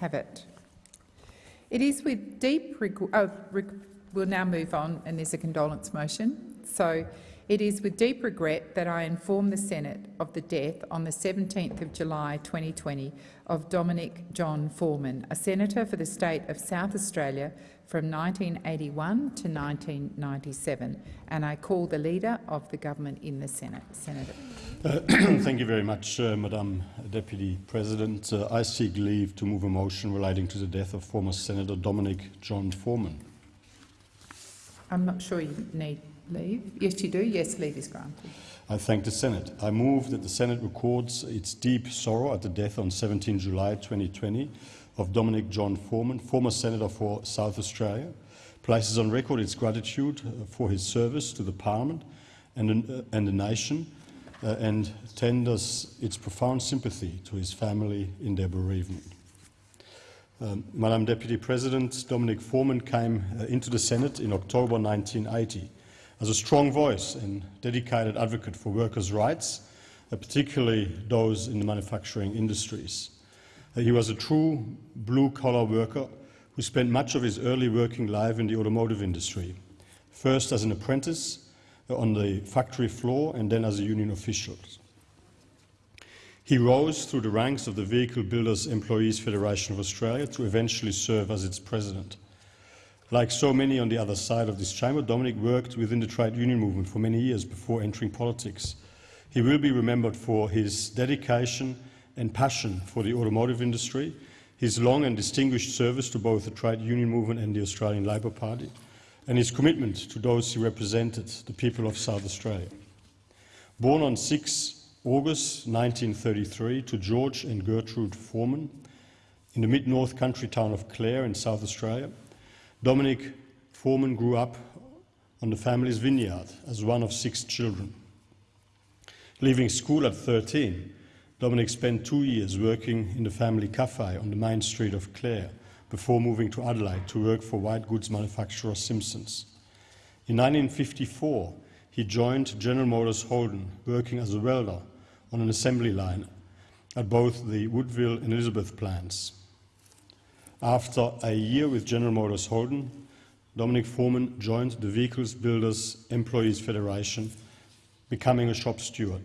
have it. It is with deep. Oh, we'll now move on, and there's a condolence motion. So it is with deep regret that I inform the Senate of the death on the 17th of July 2020 of Dominic John Foreman, a senator for the state of South Australia from 1981 to 1997, and I call the Leader of the Government in the Senate. Senator. Uh, thank you very much, uh, Madam Deputy President. Uh, I seek leave to move a motion relating to the death of former Senator Dominic John Foreman. I'm not sure you need leave. Yes, you do. Yes, leave is granted. I thank the Senate. I move that the Senate records its deep sorrow at the death on 17 July 2020 of Dominic John Foreman, former Senator for South Australia, places on record its gratitude uh, for his service to the Parliament and, uh, and the nation, uh, and tenders its profound sympathy to his family in their bereavement. Um, Madam Deputy President, Dominic Foreman came uh, into the Senate in October 1980 as a strong voice and dedicated advocate for workers' rights, uh, particularly those in the manufacturing industries. Uh, he was a true blue-collar worker who spent much of his early working life in the automotive industry, first as an apprentice on the factory floor and then as a union official. He rose through the ranks of the Vehicle Builders Employees Federation of Australia to eventually serve as its president. Like so many on the other side of this chamber, Dominic worked within the trade union movement for many years before entering politics. He will be remembered for his dedication and passion for the automotive industry, his long and distinguished service to both the trade union movement and the Australian Labor Party, and his commitment to those he represented, the people of South Australia. Born on 6 August 1933 to George and Gertrude Foreman in the mid-north country town of Clare in South Australia, Dominic Foreman grew up on the family's vineyard as one of six children. Leaving school at 13, Dominic spent two years working in the family cafe on the main street of Clare before moving to Adelaide to work for white goods manufacturer Simpsons. In 1954, he joined General Motors Holden, working as a welder on an assembly line at both the Woodville and Elizabeth plants. After a year with General Motors Holden, Dominic Foreman joined the Vehicles Builders Employees Federation, becoming a shop steward.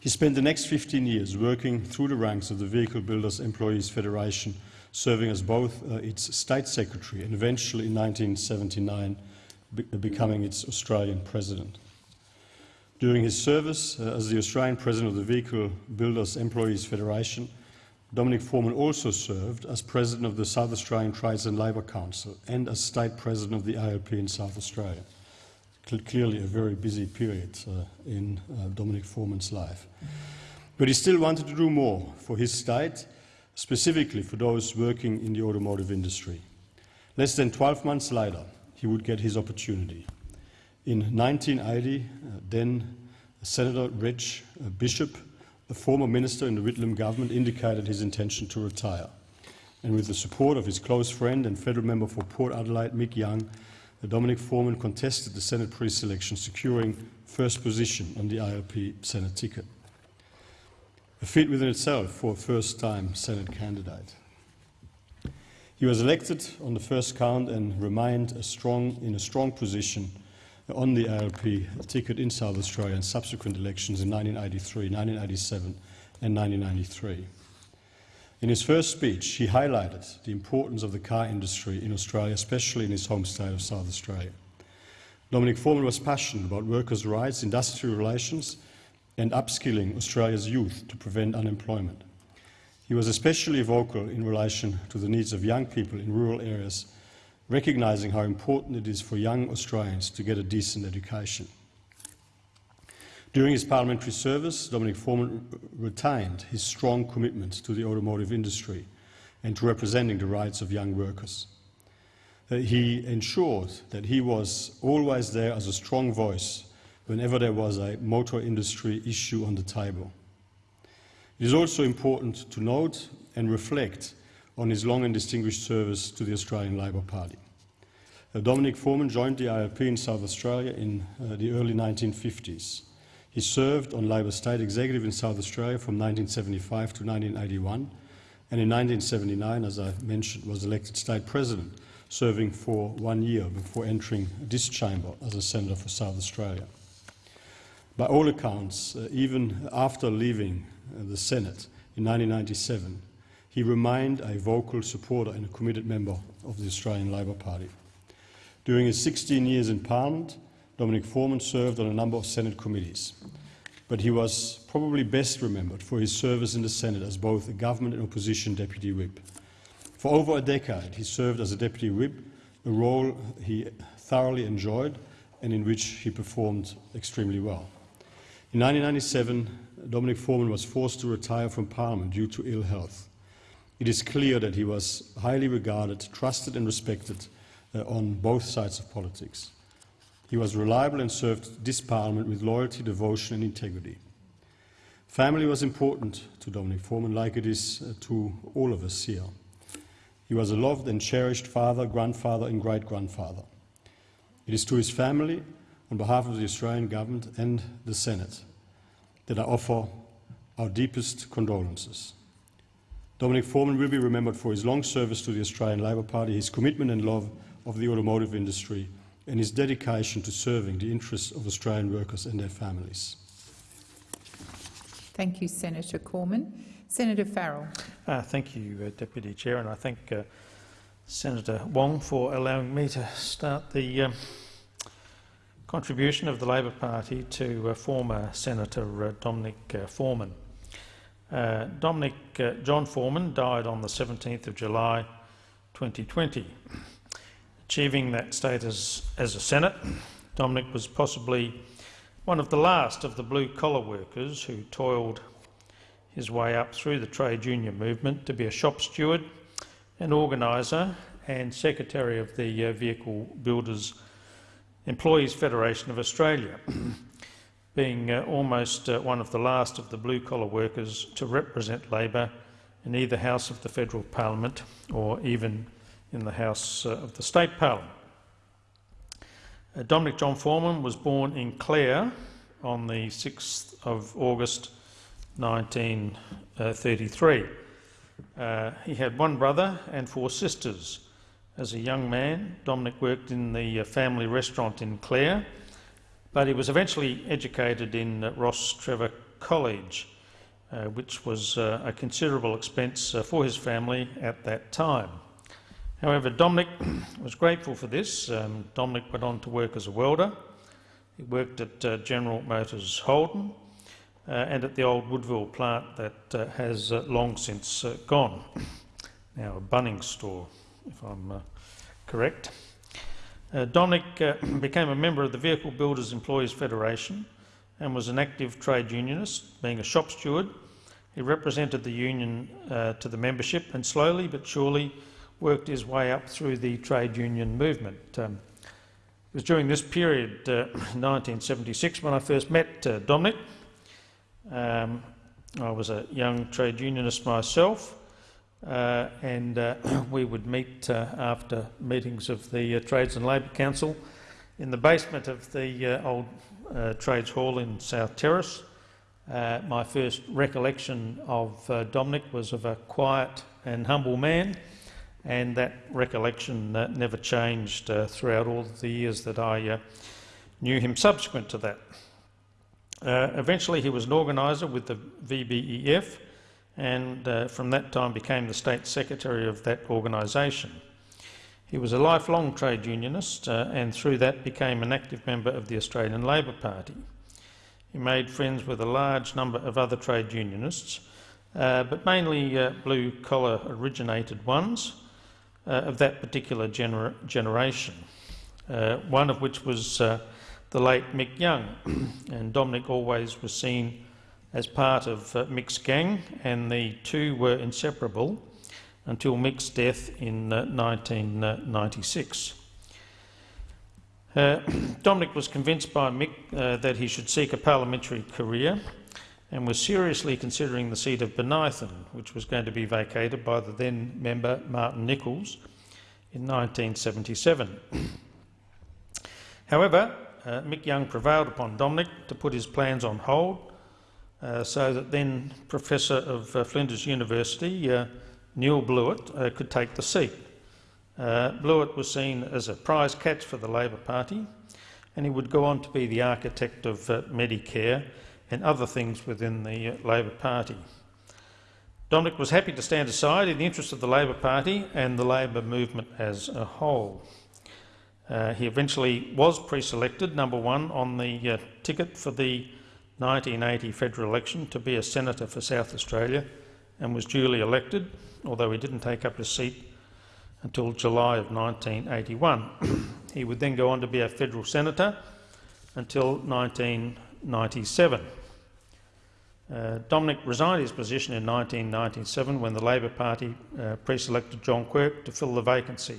He spent the next 15 years working through the ranks of the Vehicle Builders Employees Federation serving as both uh, its state secretary and eventually in 1979 be becoming its Australian president. During his service uh, as the Australian president of the Vehicle Builders Employees Federation, Dominic Foreman also served as president of the South Australian Trades and Labour Council and as state president of the ALP in South Australia. Clearly a very busy period uh, in uh, Dominic Foreman's life. But he still wanted to do more for his state specifically for those working in the automotive industry. Less than 12 months later, he would get his opportunity. In 1980, uh, then Senator Reg uh, Bishop, a former minister in the Whitlam government, indicated his intention to retire. And with the support of his close friend and federal member for Port Adelaide, Mick Young, Dominic Foreman contested the Senate pre-selection, securing first position on the ALP Senate ticket a feat within itself for a first-time Senate candidate. He was elected on the first count and remained a strong, in a strong position on the ALP ticket in South Australia in subsequent elections in 1983, 1987 and 1993. In his first speech, he highlighted the importance of the car industry in Australia, especially in his home state of South Australia. Dominic Foreman was passionate about workers' rights, industrial relations and upskilling Australia's youth to prevent unemployment. He was especially vocal in relation to the needs of young people in rural areas, recognising how important it is for young Australians to get a decent education. During his parliamentary service, Dominic Foreman retained his strong commitment to the automotive industry and to representing the rights of young workers. Uh, he ensured that he was always there as a strong voice whenever there was a motor industry issue on the table. It is also important to note and reflect on his long and distinguished service to the Australian Labor Party. Uh, Dominic Foreman joined the ALP in South Australia in uh, the early 1950s. He served on Labor State Executive in South Australia from 1975 to 1981 and in 1979, as I mentioned, was elected state president, serving for one year before entering this chamber as a senator for South Australia. By all accounts, uh, even after leaving uh, the Senate in 1997, he remained a vocal supporter and a committed member of the Australian Labor Party. During his 16 years in Parliament, Dominic Foreman served on a number of Senate committees, but he was probably best remembered for his service in the Senate as both a government and opposition deputy whip. For over a decade, he served as a deputy whip, a role he thoroughly enjoyed and in which he performed extremely well. In 1997, Dominic Foreman was forced to retire from Parliament due to ill health. It is clear that he was highly regarded, trusted and respected uh, on both sides of politics. He was reliable and served this Parliament with loyalty, devotion and integrity. Family was important to Dominic Foreman, like it is uh, to all of us here. He was a loved and cherished father, grandfather and great-grandfather. It is to his family, on behalf of the Australian Government and the Senate, that I offer our deepest condolences. Dominic Foreman will be remembered for his long service to the Australian Labor Party, his commitment and love of the automotive industry, and his dedication to serving the interests of Australian workers and their families. Thank you, Senator Cormann. Senator Farrell. Uh, thank you, uh, Deputy Chair, and I thank uh, Senator Wong for allowing me to start the um, contribution of the Labor Party to uh, former Senator uh, Dominic uh, Foreman. Dominic John Foreman died on the 17th of July 2020. Achieving that status as a Senate, Dominic was possibly one of the last of the blue-collar workers who toiled his way up through the trade union movement to be a shop steward, an organiser and secretary of the uh, Vehicle Builders Employees Federation of Australia, being uh, almost uh, one of the last of the blue-collar workers to represent Labor in either House of the Federal Parliament or even in the House uh, of the State Parliament. Uh, Dominic John Foreman was born in Clare on the 6th of August 1933. Uh, he had one brother and four sisters. As a young man, Dominic worked in the uh, family restaurant in Clare, but he was eventually educated in uh, Rostrevor College, uh, which was uh, a considerable expense uh, for his family at that time. However, Dominic was grateful for this. Um, Dominic went on to work as a welder. He worked at General Motors Holden, uh, and at the old Woodville plant that uh, has uh, long since gone. Now a Bunnings store, if I'm correct. Uh, Dominic uh, became a member of the Vehicle Builders Employees Federation and was an active trade unionist, being a shop steward. He represented the union uh, to the membership and slowly but surely worked his way up through the trade union movement. Um, it was during this period, 1976, when I first met Dominic. Um, I was a young trade unionist myself, uh, and uh, we would meet uh, after meetings of the uh, Trades and Labour Council in the basement of the uh, old uh, Trades Hall in South Terrace. my first recollection of Dominic was of a quiet and humble man, and that recollection never changed throughout all the years that I knew him subsequent to that. Uh, eventually he was an organiser with the VBEF and uh, from that time became the State Secretary of that organisation. He was a lifelong trade unionist uh, and through that became an active member of the Australian Labor Party. He made friends with a large number of other trade unionists, uh, but mainly uh, blue-collar originated ones uh, of that particular gener generation, one of which was the late Mick Young, and Dominic always was seen as part of uh, Mick's gang, and the two were inseparable until Mick's death in uh, 1996. Uh, Dominic was convinced by Mick uh, that he should seek a parliamentary career and was seriously considering the seat of Bonython, which was going to be vacated by the then member Martin Nicholls in 1977. However, uh, Mick Young prevailed upon Dominic to put his plans on hold uh, so that then Professor of uh, Flinders University, uh, Neil Blewett, uh, could take the seat. Uh, Blewett was seen as a prize catch for the Labor Party, and he would go on to be the architect of Medicare and other things within the uh, Labor Party. Dominic was happy to stand aside in the interest of the Labor Party and the Labor movement as a whole. Uh, he eventually was pre-selected, number one, on the uh, ticket for the 1980 federal election to be a senator for South Australia and was duly elected, although he didn't take up his seat until July of 1981. he would then go on to be a federal senator until 1997. Uh, Dominic resigned his position in 1997 when the Labor Party uh, pre-selected John Quirke to fill the vacancy.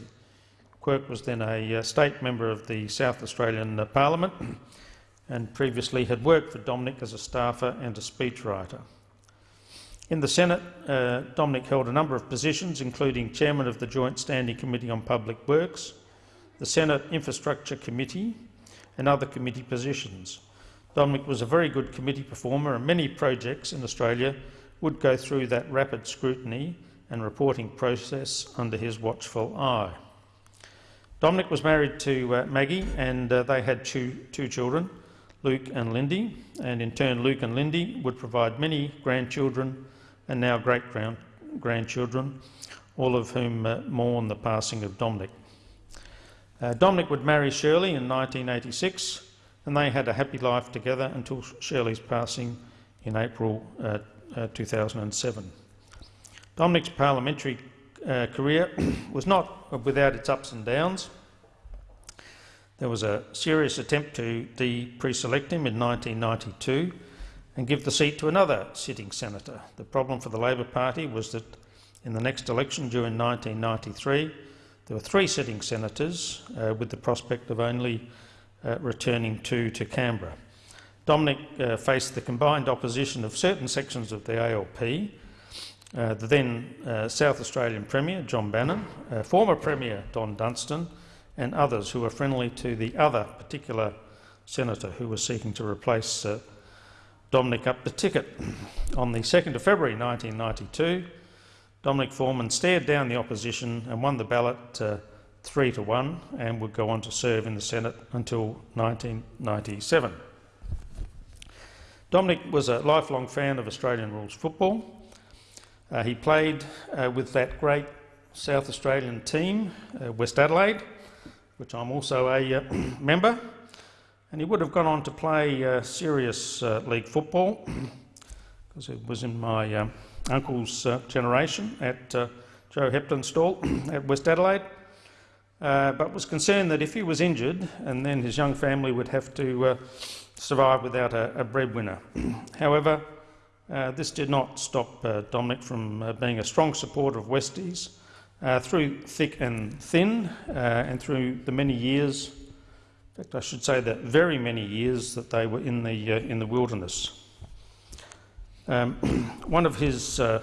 Quirke was then a uh, state member of the South Australian uh, Parliament and previously had worked for Dominic as a staffer and a speechwriter. In the Senate, uh, Dominic held a number of positions, including chairman of the Joint Standing Committee on Public Works, the Senate Infrastructure Committee and other committee positions. Dominic was a very good committee performer and many projects in Australia would go through that rapid scrutiny and reporting process under his watchful eye. Dominic was married to uh, Maggie and uh, they had two, two children, Luke and Lindy, and in turn Luke and Lindy would provide many grandchildren and now great-grandchildren, all of whom uh, mourn the passing of Dominic. Uh, Dominic would marry Shirley in 1986 and they had a happy life together until Shirley's passing in April uh, uh 2007. Dominic's parliamentary uh, career was not without its ups and downs. There was a serious attempt to de-pre-select him in 1992 and give the seat to another sitting senator. The problem for the Labor Party was that in the next election during 1993 there were three sitting senators uh, with the prospect of only uh, returning two to Canberra. Dominic uh, faced the combined opposition of certain sections of the ALP, uh, the then uh, South Australian Premier John Bannon, uh, former Premier Don Dunstan and others who were friendly to the other particular senator who was seeking to replace uh, Dominic up the ticket. On the 2nd of February 1992, Dominic Foreman stared down the opposition and won the ballot three to one and would go on to serve in the Senate until 1997. Dominic was a lifelong fan of Australian rules football. Uh, he played uh, with that great South Australian team, uh, West Adelaide, which I'm also a uh, member and he would have gone on to play uh, serious uh, league football because it was in my uh, uncle's generation at Joe Heptonstall at West Adelaide, uh, but was concerned that if he was injured and then his young family would have to survive without a, a breadwinner. However, this did not stop Dominic from being a strong supporter of Westies through thick and thin and through the many years in fact, I should say that very many years that they were in the, uh, in the wilderness. Um, one of his uh,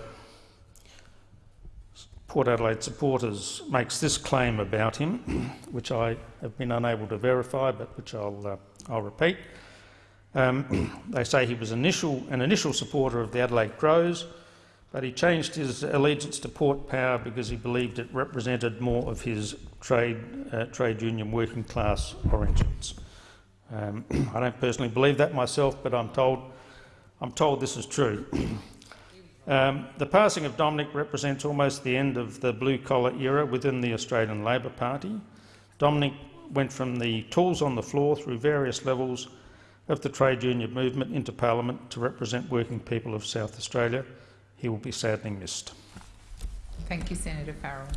Port Adelaide supporters makes this claim about him, which I have been unable to verify, but which I'll, uh, I'll repeat. Um, they say he was initial, an initial supporter of the Adelaide Crows, but he changed his allegiance to Port Power because he believed it represented more of his trade, uh, trade union working class origins. Um, I don't personally believe that myself, but I'm told, I'm told this is true. Um, the passing of Dominic represents almost the end of the blue-collar era within the Australian Labor Party. Dominic went from the tools on the floor through various levels of the trade union movement into Parliament to represent working people of South Australia he will be sadly missed. Thank you, Senator Farrell.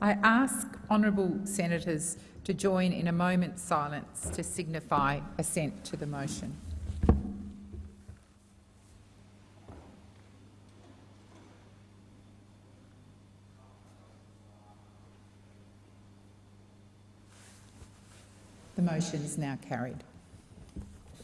I ask honourable senators to join in a moment's silence to signify assent to the motion. The motion is now carried.